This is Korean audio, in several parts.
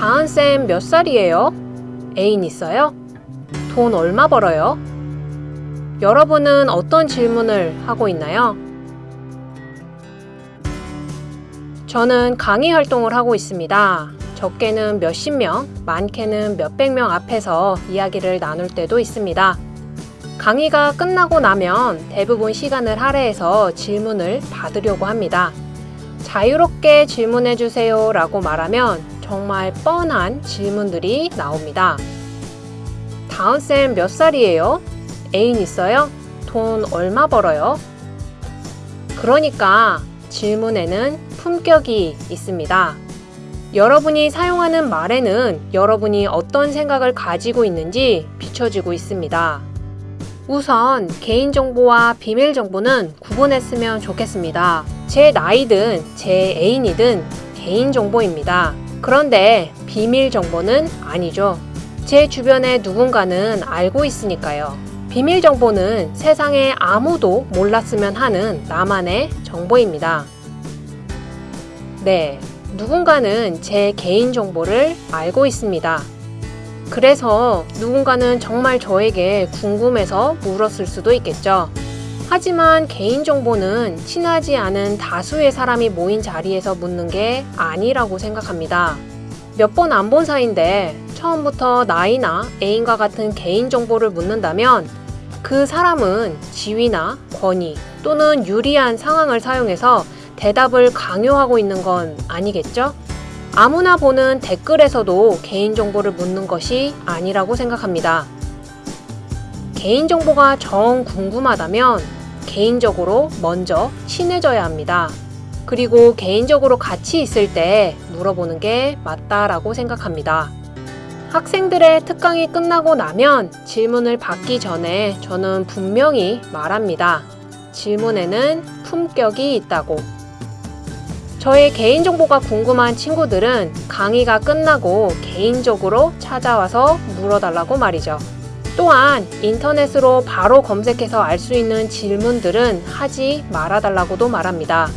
다은쌤 몇 살이에요? 애인 있어요? 돈 얼마 벌어요? 여러분은 어떤 질문을 하고 있나요? 저는 강의 활동을 하고 있습니다. 적게는 몇십 명, 많게는 몇백 명 앞에서 이야기를 나눌 때도 있습니다. 강의가 끝나고 나면 대부분 시간을 할애해서 질문을 받으려고 합니다. 자유롭게 질문해 주세요 라고 말하면 정말 뻔한 질문들이 나옵니다. 다은쌤 몇 살이에요? 애인 있어요? 돈 얼마 벌어요? 그러니까 질문에는 품격이 있습니다. 여러분이 사용하는 말에는 여러분이 어떤 생각을 가지고 있는지 비춰지고 있습니다. 우선 개인정보와 비밀정보는 구분했으면 좋겠습니다. 제 나이든 제 애인이든 개인정보입니다. 그런데 비밀 정보는 아니죠. 제 주변에 누군가는 알고 있으니까요. 비밀 정보는 세상에 아무도 몰랐으면 하는 나만의 정보입니다. 네, 누군가는 제 개인 정보를 알고 있습니다. 그래서 누군가는 정말 저에게 궁금해서 물었을 수도 있겠죠. 하지만 개인정보는 친하지 않은 다수의 사람이 모인 자리에서 묻는 게 아니라고 생각합니다. 몇 번 안 본 사이인데 처음부터 나이나 애인과 같은 개인정보를 묻는다면 그 사람은 지위나 권위 또는 유리한 상황을 사용해서 대답을 강요하고 있는 건 아니겠죠? 아무나 보는 댓글에서도 개인정보를 묻는 것이 아니라고 생각합니다. 개인정보가 정 궁금하다면 개인적으로 먼저 친해져야 합니다. 그리고 개인적으로 같이 있을 때 물어보는 게 맞다라고 생각합니다. 학생들의 특강이 끝나고 나면 질문을 받기 전에 저는 분명히 말합니다. 질문에는 품격이 있다고. 저의 개인정보가 궁금한 친구들은 강의가 끝나고 개인적으로 찾아와서 물어달라고 말이죠. 또한 인터넷으로 바로 검색해서 알 수 있는 질문들은 하지 말아달라고도 말합니다.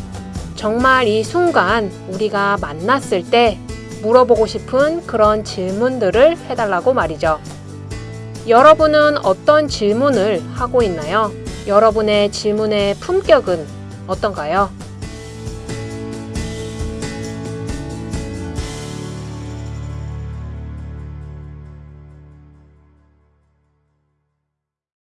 정말 이 순간 우리가 만났을 때 물어보고 싶은 그런 질문들을 해달라고 말이죠. 여러분은 어떤 질문을 하고 있나요? 여러분의 질문의 품격은 어떤가요?